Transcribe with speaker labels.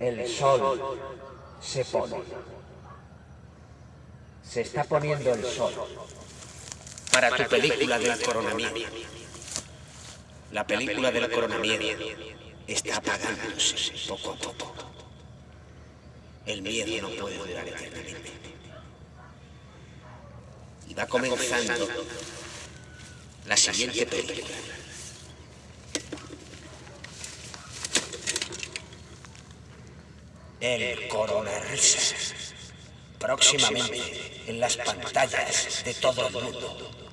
Speaker 1: El sol se pone. Se está poniendo el sol.
Speaker 2: Para tu película del coronamiento. La película del coronamiento está apagándose poco a poco. El miedo no puede durar eternamente. Y va comenzando la siguiente película. El Coronarrisas. Próximamente en las pantallas de todo el mundo.